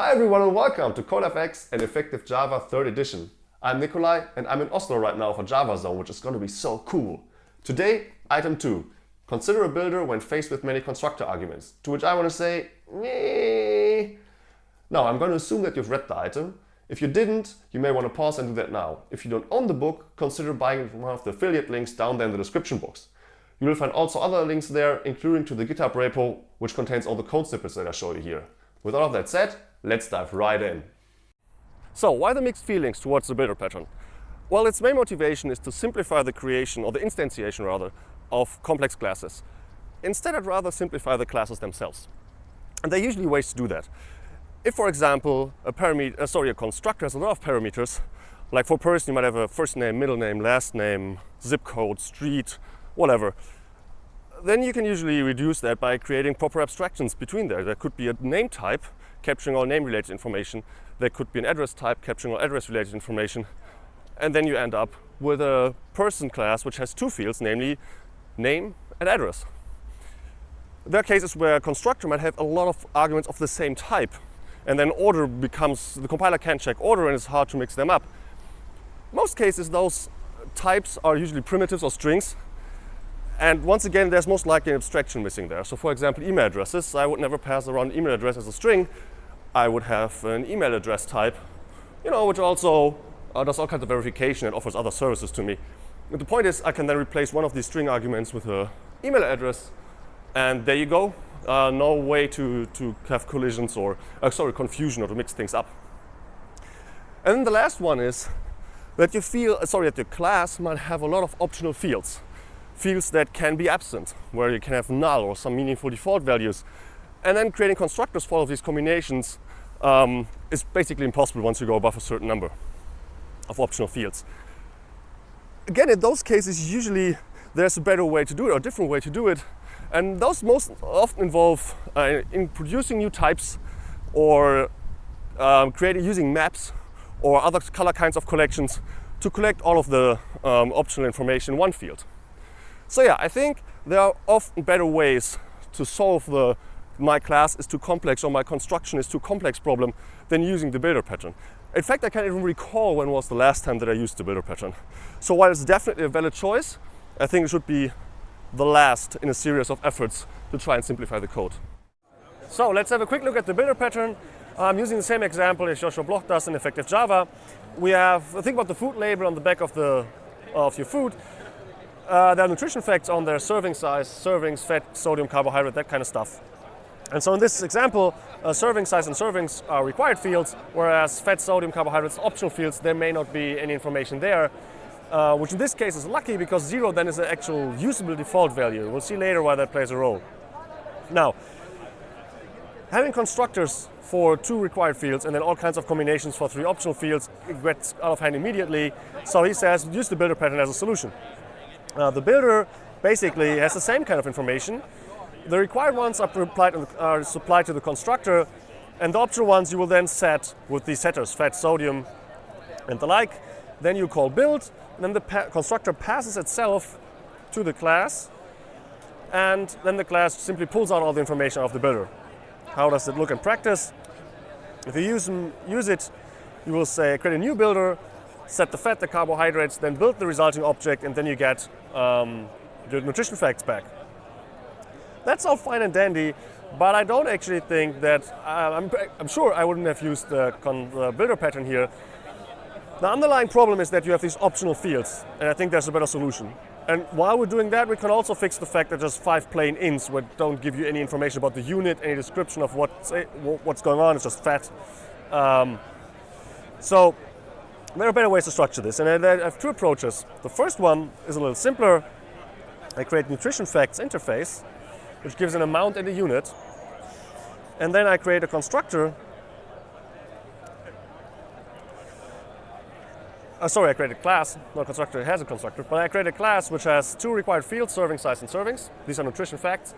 Hi everyone and welcome to CodeFX and Effective Java 3rd edition. I'm Nikolai and I'm in Oslo right now for Java Zone, which is going to be so cool. Today, item 2. Consider a builder when faced with many constructor arguments. To which I want to say, Meh. Now, I'm going to assume that you've read the item. If you didn't, you may want to pause and do that now. If you don't own the book, consider buying it from one of the affiliate links down there in the description box. You will find also other links there, including to the GitHub repo, which contains all the code snippets that I show you here. With all of that said, let's dive right in. So why the mixed feelings towards the builder pattern? Well, its main motivation is to simplify the creation, or the instantiation rather, of complex classes. Instead, I'd rather simplify the classes themselves. And there are usually ways to do that. If, for example, a, parameter, uh, sorry, a constructor has a lot of parameters, like for person you might have a first name, middle name, last name, zip code, street, whatever, then you can usually reduce that by creating proper abstractions between there. There could be a name type capturing all name-related information. There could be an address type capturing all address-related information. And then you end up with a person class which has two fields, namely name and address. There are cases where a constructor might have a lot of arguments of the same type. And then order becomes, the compiler can't check order and it's hard to mix them up. Most cases, those types are usually primitives or strings and once again, there's most likely an abstraction missing there. So for example, email addresses, I would never pass around email address as a string. I would have an email address type, you know, which also uh, does all kinds of verification and offers other services to me. But the point is, I can then replace one of these string arguments with an email address, and there you go. Uh, no way to, to have collisions or, uh, sorry, confusion or to mix things up. And then the last one is that you feel, uh, sorry, that your class might have a lot of optional fields fields that can be absent, where you can have null or some meaningful default values. And then creating constructors for all of these combinations um, is basically impossible once you go above a certain number of optional fields. Again, in those cases, usually there's a better way to do it or a different way to do it. And those most often involve uh, in producing new types or um, creating using maps or other color kinds of collections to collect all of the um, optional information in one field. So yeah, I think there are often better ways to solve the my class is too complex or my construction is too complex problem than using the builder pattern. In fact, I can't even recall when was the last time that I used the builder pattern. So while it's definitely a valid choice, I think it should be the last in a series of efforts to try and simplify the code. So let's have a quick look at the builder pattern. I'm using the same example as Joshua Bloch does in Effective Java. We have, think about the food label on the back of, the, of your food. Uh, there are nutrition facts on their serving size, servings, fat, sodium, carbohydrate, that kind of stuff. And so in this example, uh, serving size and servings are required fields, whereas fat, sodium, carbohydrates, optional fields, there may not be any information there, uh, which in this case is lucky because zero then is an actual usable default value. We'll see later why that plays a role. Now, having constructors for two required fields and then all kinds of combinations for three optional fields gets out of hand immediately. So he says use the builder pattern as a solution. Uh, the builder basically has the same kind of information. The required ones are, supplied to the constructor, and the optional ones you will then set with the setters, fat, sodium, and the like. Then you call build, and then the pa constructor passes itself to the class, and then the class simply pulls out all the information of the builder. How does it look in practice? If you use, use it, you will say create a new builder, set the fat, the carbohydrates, then build the resulting object, and then you get um, the nutrition facts back. That's all fine and dandy, but I don't actually think that, uh, I'm, I'm, sure I wouldn't have used the, builder pattern here. The underlying problem is that you have these optional fields, and I think there's a better solution. And while we're doing that, we can also fix the fact that there's five plain ints which don't give you any information about the unit, any description of what's, what's going on, it's just fat. Um, so there are better ways to structure this, and I have two approaches. The first one is a little simpler. I create nutrition facts interface, which gives an amount and a unit. And then I create a constructor. Uh, sorry, I create a class, not constructor, it has a constructor, but I create a class which has two required fields, serving size and servings. These are nutrition facts.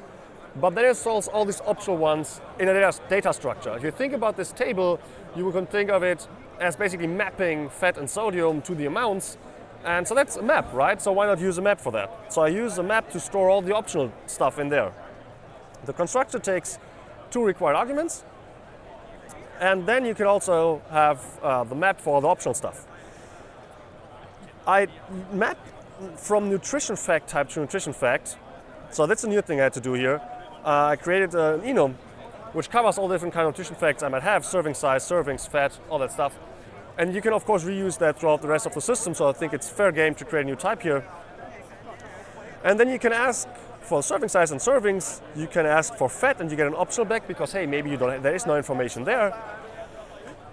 But then it solves all these optional ones in a data structure. If you think about this table, you can think of it as basically mapping fat and sodium to the amounts. And so that's a map, right? So why not use a map for that? So I use a map to store all the optional stuff in there. The constructor takes two required arguments, And then you can also have uh, the map for the optional stuff. I map from nutrition fact type to nutrition fact. So that's a new thing I had to do here. Uh, I created an enum which covers all different kind of nutrition facts I might have, serving size, servings, fat, all that stuff. And you can of course reuse that throughout the rest of the system, so I think it's fair game to create a new type here. And then you can ask for serving size and servings, you can ask for fat and you get an optional back because hey, maybe you don't, have, there is no information there.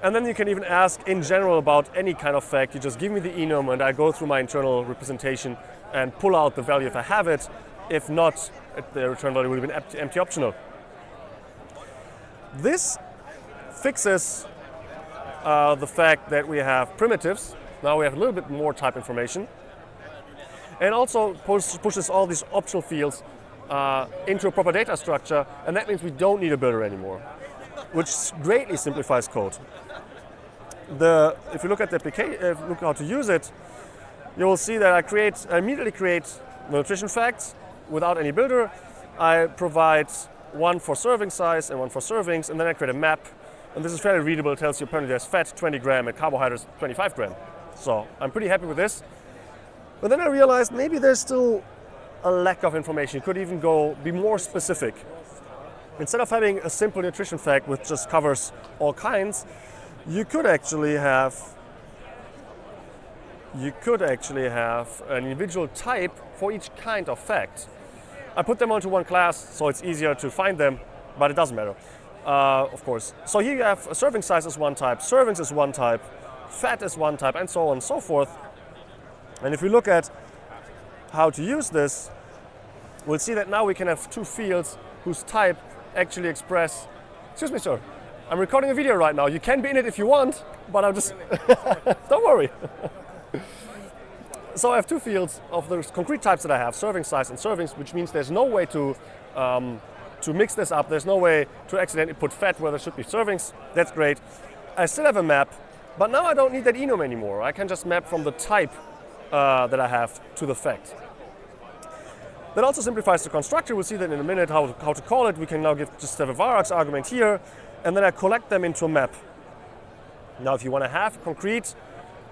And then you can even ask in general about any kind of fact. You just give me the enum and I go through my internal representation and pull out the value if I have it. If not, the return value would have been empty, optional. This fixes uh, the fact that we have primitives. Now we have a little bit more type information. And also push, pushes all these optional fields uh, into a proper data structure, and that means we don't need a builder anymore, which greatly simplifies code. The, if you look at the application, uh, look how to use it, you will see that I create, I immediately create nutrition facts without any builder. I provide one for serving size and one for servings, and then I create a map. And this is fairly readable. It tells you apparently there's fat 20 gram and carbohydrates 25 gram. So I'm pretty happy with this. But then I realized maybe there's still a lack of information. You could even go be more specific. Instead of having a simple nutrition fact which just covers all kinds, you could actually have you could actually have an individual type for each kind of fact. I put them onto one class so it's easier to find them, but it doesn't matter, uh, of course. So here you have a serving size is one type, servings is one type, fat is one type, and so on and so forth. And if we look at how to use this, we'll see that now we can have two fields whose type actually express, excuse me sir, I'm recording a video right now. You can be in it if you want, but I'm just, don't worry. so I have two fields of the concrete types that I have, serving size and servings, which means there's no way to, um, to mix this up. There's no way to accidentally put fat where there should be servings. That's great. I still have a map, but now I don't need that enum anymore. I can just map from the type uh, that I have to the fact. That also simplifies the constructor. We'll see that in a minute how, how to call it. We can now give just have a varargs argument here, and then I collect them into a map. Now, if you want to have a concrete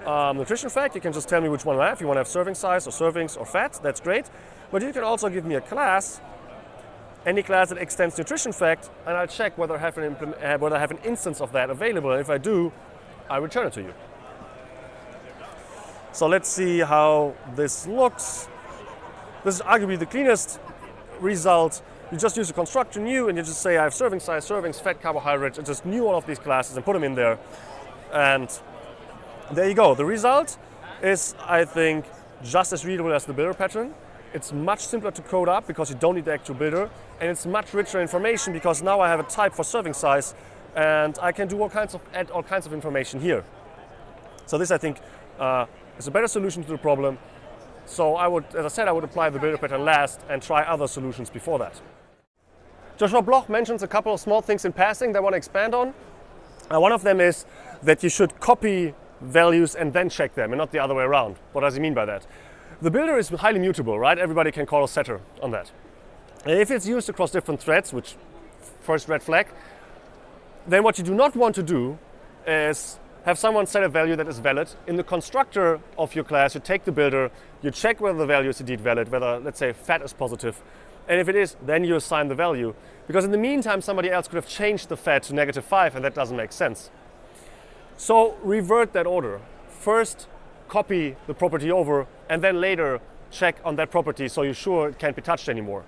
um, nutrition fact, you can just tell me which one I have. If you want to have serving size or servings or fat, that's great. But you can also give me a class, any class that extends nutrition fact, and I'll check whether I have an, uh, whether I have an instance of that available. And if I do, I return it to you. So let's see how this looks. This is arguably the cleanest result. You just use a constructor new and you just say I have serving size, servings, fat, carbohydrates, and just new all of these classes and put them in there. And there you go. The result is, I think, just as readable as the builder pattern. It's much simpler to code up because you don't need the actual builder. And it's much richer information because now I have a type for serving size and I can do all kinds of, add all kinds of information here. So this, I think, uh, is a better solution to the problem. So I would, as I said, I would apply the builder pattern last and try other solutions before that. Joshua Bloch mentions a couple of small things in passing that I want to expand on. Uh, one of them is that you should copy values and then check them and not the other way around. What does he mean by that? The builder is highly mutable, right? Everybody can call a setter on that. And if it's used across different threads, which first red flag, then what you do not want to do is have someone set a value that is valid. In the constructor of your class, you take the builder, you check whether the value is indeed valid, whether, let's say, fat is positive. And if it is, then you assign the value. Because in the meantime, somebody else could have changed the fat to negative 5, and that doesn't make sense. So revert that order. First, copy the property over, and then later check on that property so you're sure it can't be touched anymore.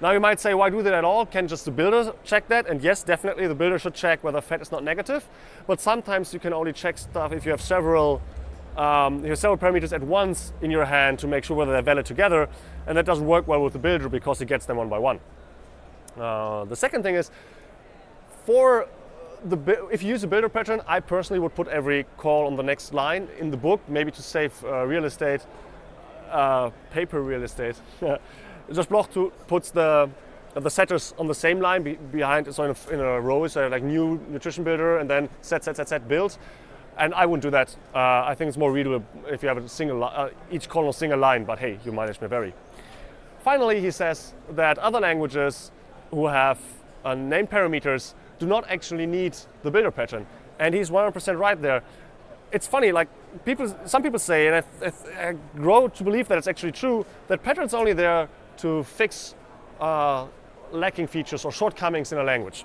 Now you might say, why do that at all? Can just the builder check that? And yes, definitely the builder should check whether fat is not negative. But sometimes you can only check stuff if you have several um, you have several parameters at once in your hand to make sure whether they're valid together. And that doesn't work well with the builder because it gets them one by one. Uh, the second thing is, for the, if you use a builder pattern, I personally would put every call on the next line in the book, maybe to save uh, real estate, uh, paper real estate. Josh Bloch to, puts the the setters on the same line be, behind, so in a, in a, row, so like new nutrition builder and then set, set, set, set, build. And I wouldn't do that. Uh, I think it's more readable if you have a single, uh, each column single line, but hey, your mileage may vary. Finally, he says that other languages who have uh, name parameters do not actually need the builder pattern. And he's 100% right there. It's funny, like people, some people say, and I, I, I grow to believe that it's actually true, that patterns only there to fix uh, lacking features or shortcomings in a language.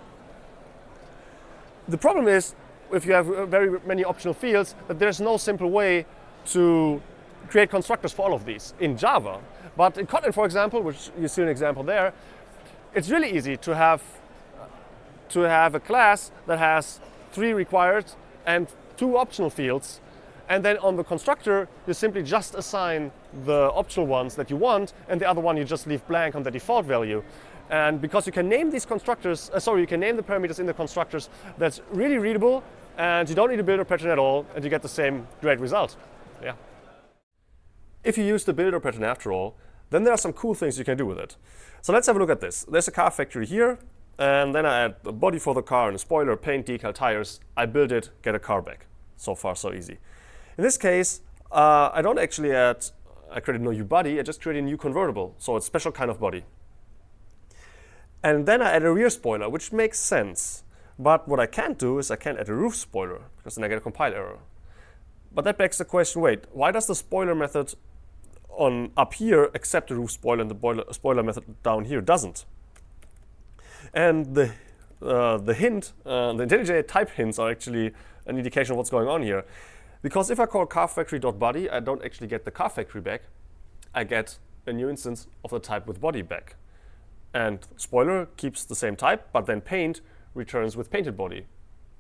The problem is, if you have uh, very many optional fields, that there's no simple way to create constructors for all of these in Java. But in Kotlin, for example, which you see an example there, it's really easy to have to have a class that has three required and two optional fields. And then on the constructor, you simply just assign the optional ones that you want, and the other one you just leave blank on the default value. And because you can name these constructors, uh, sorry, you can name the parameters in the constructors, that's really readable, and you don't need a builder pattern at all, and you get the same great result. Yeah. If you use the builder pattern after all, then there are some cool things you can do with it. So let's have a look at this. There's a car factory here, and then I add a body for the car and a spoiler, paint, decal, tires. I build it, get a car back. So far, so easy. In this case, uh, I don't actually add, I created a new body, I just created a new convertible. So it's a special kind of body. And then I add a rear spoiler, which makes sense. But what I can't do is I can't add a roof spoiler, because then I get a compile error. But that begs the question, wait, why does the spoiler method on up here accept the roof spoiler and the spoiler method down here doesn't? And the, uh, the hint, uh, the IntelliJ type hints are actually an indication of what's going on here. Because if I call carFactory.body, I don't actually get the carFactory back. I get a new instance of the type with body back. And spoiler keeps the same type, but then paint returns with painted body.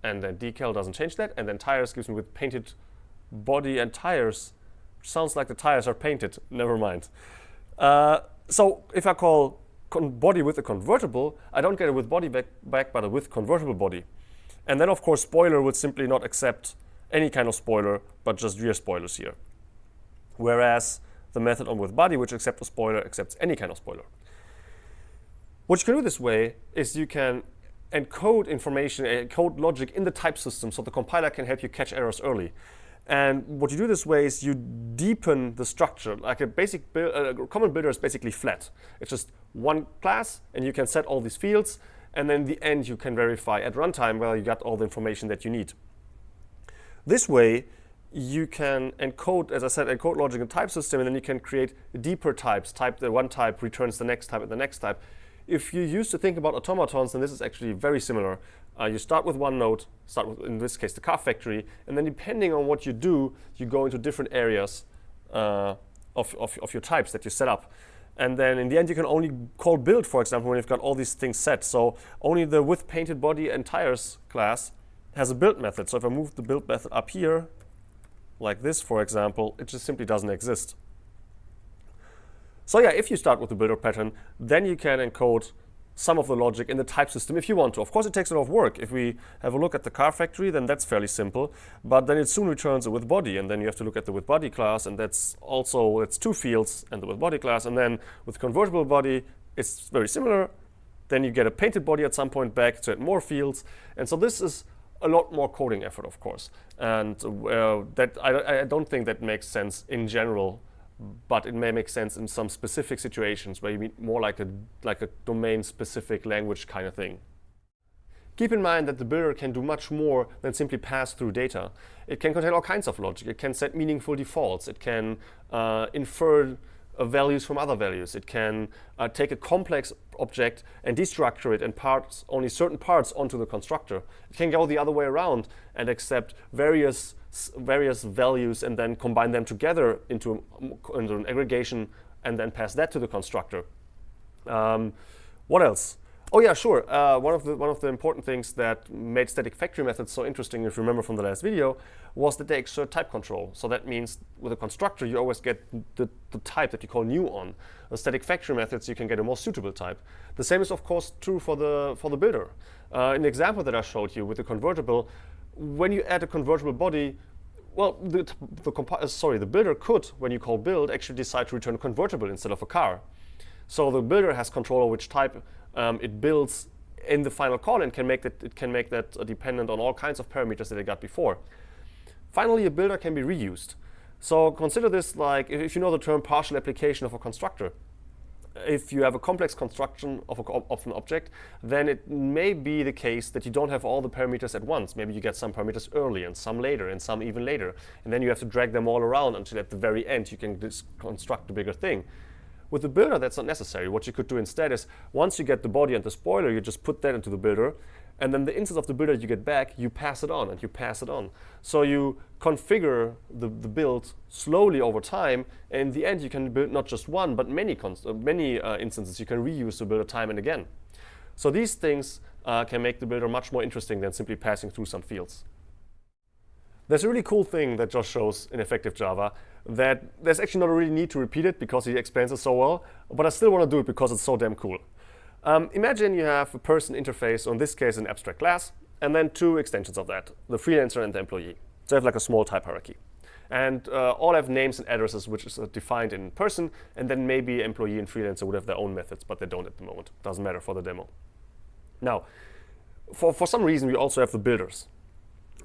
And then decal doesn't change that, and then tires gives me with painted body and tires. Sounds like the tires are painted, never mind. Uh, so if I call body with a convertible, I don't get it with body back, back, but with convertible body. And then of course spoiler would simply not accept any kind of spoiler, but just rear spoilers here. Whereas the method on with body, which accepts a spoiler, accepts any kind of spoiler. What you can do this way is you can encode information, encode logic in the type system so the compiler can help you catch errors early. And what you do this way is you deepen the structure. Like a basic build, uh, a common builder is basically flat. It's just one class, and you can set all these fields. And then in the end, you can verify at runtime whether you got all the information that you need. This way, you can encode, as I said, encode logic in type system, and then you can create deeper types. Type the one type returns the next type and the next type. If you used to think about automatons, then this is actually very similar. Uh, you start with one node, start with, in this case, the car factory, and then depending on what you do, you go into different areas uh, of, of, of, your types that you set up. And then in the end, you can only call build, for example, when you've got all these things set. So only the with painted body and tires class has a build method. So if I move the build method up here, like this, for example, it just simply doesn't exist. So yeah, if you start with the builder pattern, then you can encode some of the logic in the type system if you want to. Of course, it takes a lot of work. If we have a look at the car factory, then that's fairly simple. But then it soon returns a with body, and then you have to look at the with body class, and that's also it's two fields and the with body class. And then with convertible body, it's very similar. Then you get a painted body at some point back to add more fields. And so this is a lot more coding effort, of course. And uh, that I, I don't think that makes sense in general but it may make sense in some specific situations where you mean more like a, like a domain-specific language kind of thing. Keep in mind that the builder can do much more than simply pass through data. It can contain all kinds of logic. It can set meaningful defaults. It can uh, infer uh, values from other values. It can uh, take a complex object and destructure it and parts only certain parts onto the constructor. It can go the other way around and accept various various values and then combine them together into, into an aggregation and then pass that to the constructor. Um, what else? Oh yeah, sure. Uh, one of the one of the important things that made static factory methods so interesting, if you remember from the last video, was that they exert type control. So that means with a constructor, you always get the, the type that you call new on. The static factory methods, you can get a more suitable type. The same is of course true for the for the builder. Uh, in the example that I showed you with the convertible, when you add a convertible body, well, the, the uh, sorry, the builder could, when you call build, actually decide to return a convertible instead of a car. So the builder has control over which type um, it builds in the final call and can make that it can make that uh, dependent on all kinds of parameters that it got before. Finally, a builder can be reused. So consider this like if you know the term partial application of a constructor. if you have a complex construction of, a, of an object, then it may be the case that you don't have all the parameters at once. Maybe you get some parameters early and some later and some even later. And then you have to drag them all around until at the very end you can construct a bigger thing. With the builder, that's not necessary. What you could do instead is once you get the body and the spoiler, you just put that into the builder and then the instance of the builder you get back, you pass it on and you pass it on. So you configure the, the build slowly over time. And in the end, you can build not just one, but many, uh, many uh, instances. You can reuse the builder time and again. So these things uh, can make the builder much more interesting than simply passing through some fields. There's a really cool thing that Josh shows in Effective Java that there's actually not a really need to repeat it because he explains it so well, but I still want to do it because it's so damn cool. Um, imagine you have a person interface, or in this case an abstract class, and then two extensions of that, the freelancer and the employee. So you have like a small type hierarchy. And uh, all have names and addresses which is uh, defined in person, and then maybe employee and freelancer would have their own methods, but they don't at the moment. Doesn't matter for the demo. Now, for, for some reason, we also have the builders.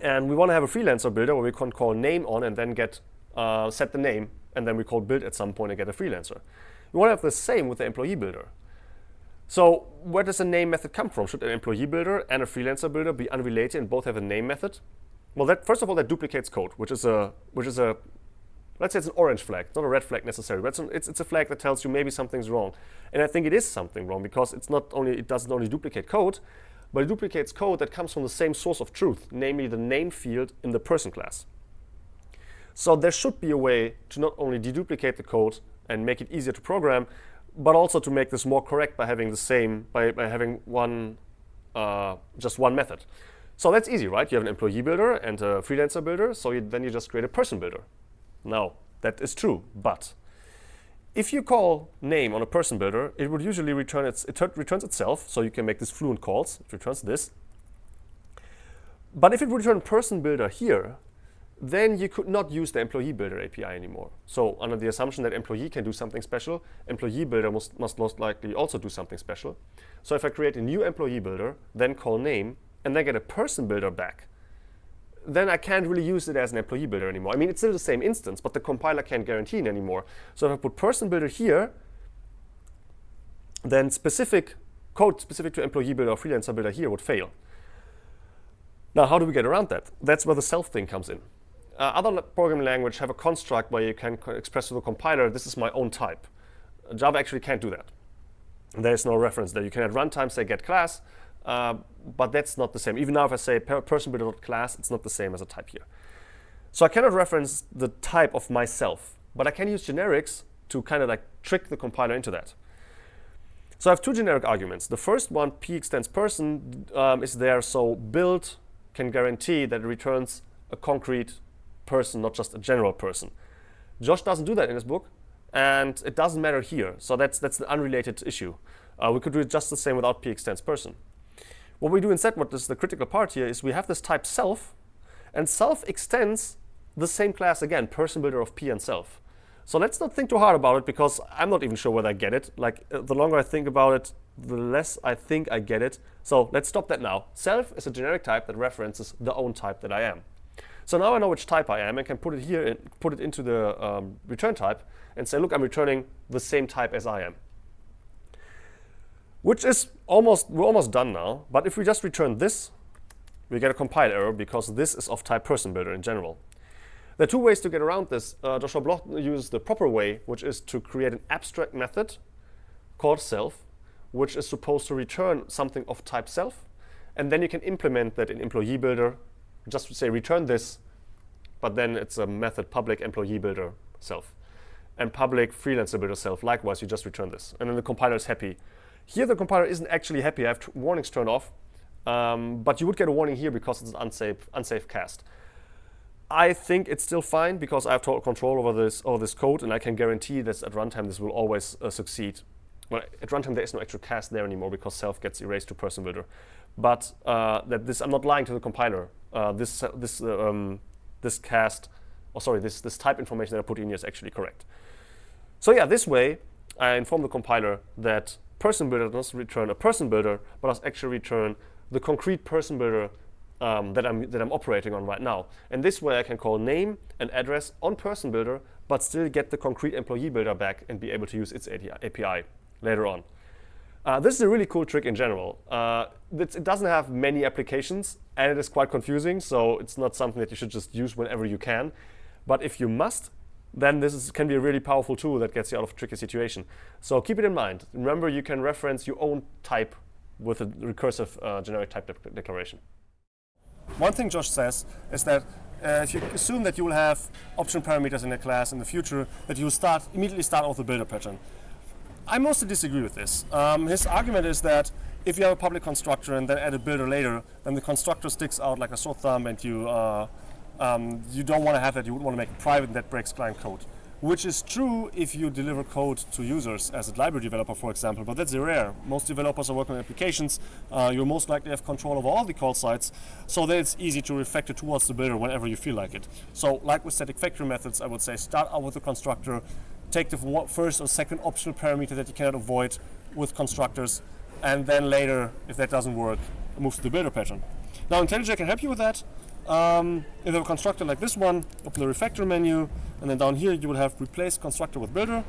And we want to have a freelancer builder where we can call name on and then get uh, set the name, and then we call build at some point and get a freelancer. We want to have the same with the employee builder. So where does the name method come from? Should an employee builder and a freelancer builder be unrelated and both have a name method? Well, that first of all, that duplicates code, which is a which is a let's say it's an orange flag, not a red flag necessarily. But it's, it's a flag that tells you maybe something's wrong. And I think it is something wrong because it's not only it doesn't only duplicate code, but it duplicates code that comes from the same source of truth, namely the name field in the person class. So there should be a way to not only deduplicate the code and make it easier to program, but also to make this more correct by having the same, by, by having one, uh, just one method. So that's easy, right? You have an employee builder and a freelancer builder, so you, then you just create a person builder. Now, that is true, but if you call name on a person builder, it would usually return its, it returns itself, so you can make this fluent calls, it returns this. But if it would return person builder here, then you could not use the employee builder API anymore. So under the assumption that employee can do something special, employee builder must, must most likely also do something special. So if I create a new employee builder, then call name, and then get a person builder back, then I can't really use it as an employee builder anymore. I mean, it's still the same instance, but the compiler can't guarantee it anymore. So if I put person builder here, then specific code specific to employee builder or freelancer builder here would fail. Now, how do we get around that? That's where the self thing comes in. Uh, other programming language have a construct where you can express to the compiler, this is my own type. Java actually can't do that. There is no reference there. You can at runtime say get class, uh, but that's not the same. Even now if I say person builder class, it's not the same as a type here. So I cannot reference the type of myself, but I can use generics to kind of like trick the compiler into that. So I have two generic arguments. The first one, p extends person, um, is there so build can guarantee that it returns a concrete person, not just a general person. Josh doesn't do that in his book, and it doesn't matter here. So that's, that's an unrelated issue. Uh, we could do it just the same without p extends person. What we do instead, what is the critical part here, is we have this type self, and self extends the same class again, person builder of p and self. So let's not think too hard about it because I'm not even sure whether I get it. Like uh, the longer I think about it, the less I think I get it. So let's stop that now. Self is a generic type that references the own type that I am. So now I know which type I am and can put it here and put it into the um, return type and say, look, I'm returning the same type as I am. Which is almost, we're almost done now. But if we just return this, we get a compile error because this is of type person builder in general. There are two ways to get around this. Uh, Joshua Bloch uses the proper way, which is to create an abstract method called self, which is supposed to return something of type self. And then you can implement that in employee builder just say return this, but then it's a method public employee builder self. And public freelancer builder self, likewise, you just return this. And then the compiler is happy. Here, the compiler isn't actually happy. I have warnings turned off. Um, but you would get a warning here because it's an unsafe, unsafe cast. I think it's still fine because I have total control over this, over this code, and I can guarantee that at runtime this will always uh, succeed. Well, at runtime there is no actual cast there anymore because self gets erased to person builder. But uh, that this, I'm not lying to the compiler uh, this this uh, um, this cast, or sorry, this this type information that I put in here is actually correct. So yeah, this way I inform the compiler that person builder does return a person builder, but does actually return the concrete person builder um, that I'm that I'm operating on right now. And this way I can call name and address on person builder, but still get the concrete employee builder back and be able to use its API. later on. Uh, this is a really cool trick in general. Uh, it doesn't have many applications, and it is quite confusing, so it's not something that you should just use whenever you can. But if you must, then this is, can be a really powerful tool that gets you out of a tricky situation. So keep it in mind. Remember, you can reference your own type with a recursive uh, generic type de declaration. One thing Josh says is that uh, if you assume that you will have option parameters in a class in the future, that you will start immediately start off the builder pattern. I mostly disagree with this. Um, his argument is that if you have a public constructor and then add a builder later, then the constructor sticks out like a sore thumb and you, uh, um, you don't want to have that. You would want to make it private and that breaks client code. Which is true if you deliver code to users as a library developer, for example, but that's rare. Most developers are working on applications. Uh, you most likely have control over all the call sites, so that it's easy to refactor towards the builder whenever you feel like it. So like with static factory methods, I would say start out with the constructor, take the first or second optional parameter that you cannot avoid with constructors, and then later, if that doesn't work, move to the builder pattern. Now IntelliJ can help you with that. Um, if have a constructor like this one, open the refactor menu, and then down here you will have replace constructor with builder.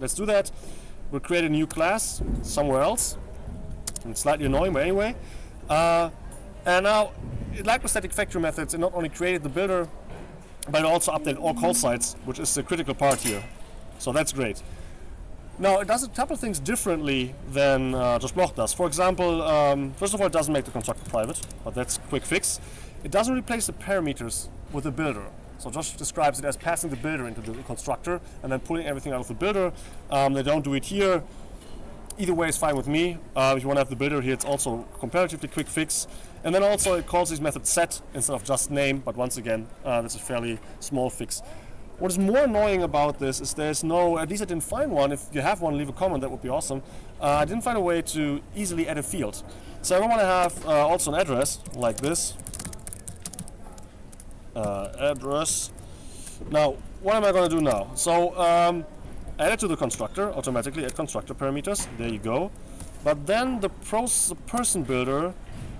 Let's do that. We'll create a new class somewhere else. It's slightly annoying, but anyway. Uh, and now, like with static factory methods, it not only created the builder, but it also updated all call sites, which is the critical part here. So that's great. Now, it does a couple of things differently than uh, Josh Bloch does. For example, um, first of all, it doesn't make the constructor private, but that's a quick fix. It doesn't replace the parameters with the builder. So Josh describes it as passing the builder into the constructor and then pulling everything out of the builder. Um, they don't do it here. Either way is fine with me. Uh, if you want to have the builder here, it's also comparatively quick fix. And then also it calls this method set instead of just name, but once again, uh, that's a fairly small fix. What is more annoying about this is there's no, at least I didn't find one. If you have one, leave a comment, that would be awesome. Uh, I didn't find a way to easily add a field. So I want to have uh, also an address like this. Uh, address. Now, what am I going to do now? So, um, add it to the constructor, automatically add constructor parameters. There you go. But then the, the person builder,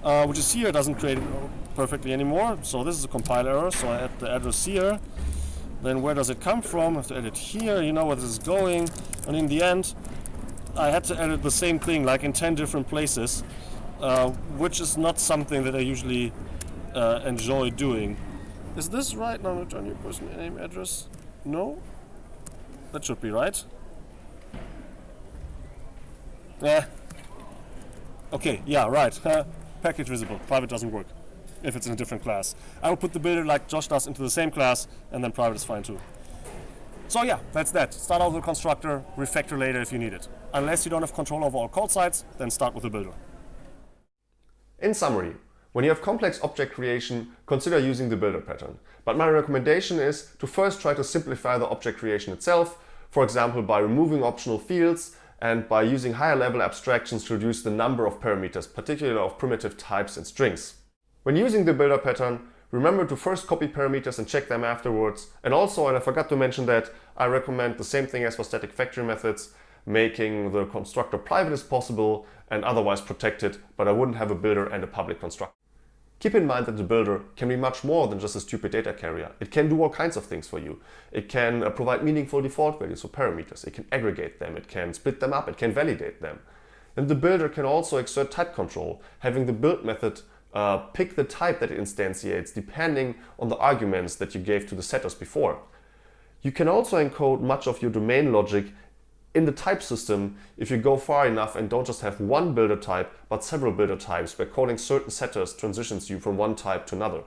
uh, which is here, doesn't create it perfectly anymore. So this is a compile error, so I add the address here. Then where does it come from? I have to edit here, you know where this is going. And in the end, I had to edit the same thing like in 10 different places, uh, which is not something that I usually uh, enjoy doing. Is this right? Now return your person name address. No? That should be right. Yeah. Okay, yeah, right. Package visible. Private doesn't work if it's in a different class. I will put the builder like Josh does into the same class and then private is fine too. So yeah, that's that. Start out with the constructor, refactor later if you need it. Unless you don't have control over all call sites, then start with the builder. In summary, when you have complex object creation, consider using the builder pattern. But my recommendation is to first try to simplify the object creation itself, for example by removing optional fields and by using higher level abstractions to reduce the number of parameters, particularly of primitive types and strings. When using the builder pattern, remember to first copy parameters and check them afterwards. And also, and I forgot to mention that, I recommend the same thing as for static factory methods, making the constructor private as possible and otherwise protected, but I wouldn't have a builder and a public constructor. Keep in mind that the builder can be much more than just a stupid data carrier. It can do all kinds of things for you. It can uh, provide meaningful default values for parameters. It can aggregate them. It can split them up. It can validate them. And the builder can also exert type control, having the build method uh, pick the type that it instantiates depending on the arguments that you gave to the setters before. You can also encode much of your domain logic in the type system if you go far enough and don't just have one builder type but several builder types where calling certain setters transitions you from one type to another.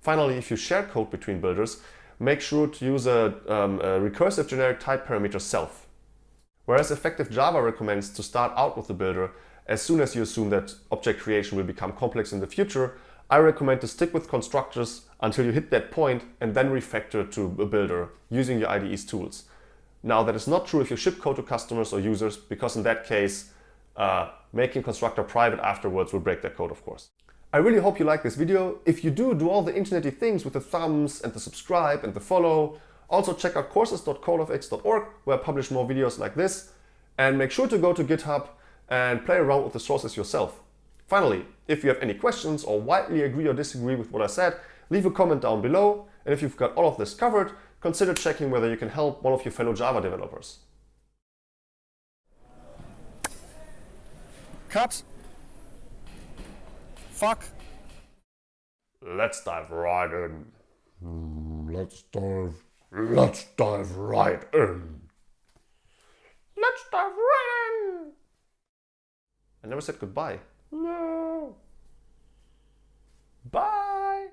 Finally, if you share code between builders, make sure to use a, um, a recursive generic type parameter self. Whereas effective Java recommends to start out with the builder as soon as you assume that object creation will become complex in the future, I recommend to stick with constructors until you hit that point and then refactor to a builder using your IDE's tools. Now that is not true if you ship code to customers or users because in that case uh, making constructor private afterwards will break that code of course. I really hope you like this video. If you do, do all the internety things with the thumbs and the subscribe and the follow. Also check out courses.codefx.org where I publish more videos like this. And make sure to go to GitHub and play around with the sources yourself. Finally, if you have any questions or widely agree or disagree with what I said, leave a comment down below. And if you've got all of this covered, consider checking whether you can help one of your fellow Java developers. Cut. Fuck. Let's dive right in. Let's dive. Let's dive right in. Let's dive right in. I never said goodbye. No. Bye.